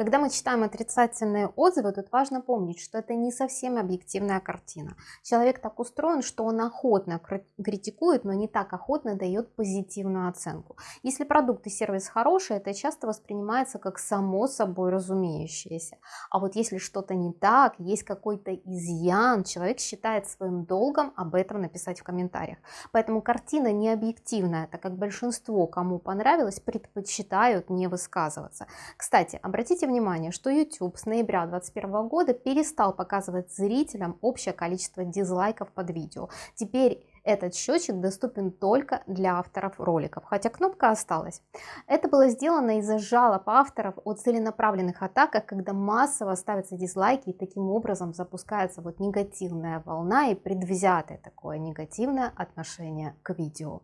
Когда мы читаем отрицательные отзывы, тут важно помнить, что это не совсем объективная картина. Человек так устроен, что он охотно критикует, но не так охотно дает позитивную оценку. Если продукт и сервис хороший, это часто воспринимается как само собой разумеющееся. А вот если что-то не так, есть какой-то изъян, человек считает своим долгом об этом написать в комментариях. Поэтому картина не объективная, так как большинство, кому понравилось, предпочитают не высказываться. Кстати, обратите внимание, что YouTube с ноября 2021 года перестал показывать зрителям общее количество дизлайков под видео. Теперь этот счетчик доступен только для авторов роликов, хотя кнопка осталась. Это было сделано из-за жалоб авторов о целенаправленных атаках, когда массово ставятся дизлайки и таким образом запускается вот негативная волна и предвзятое такое негативное отношение к видео.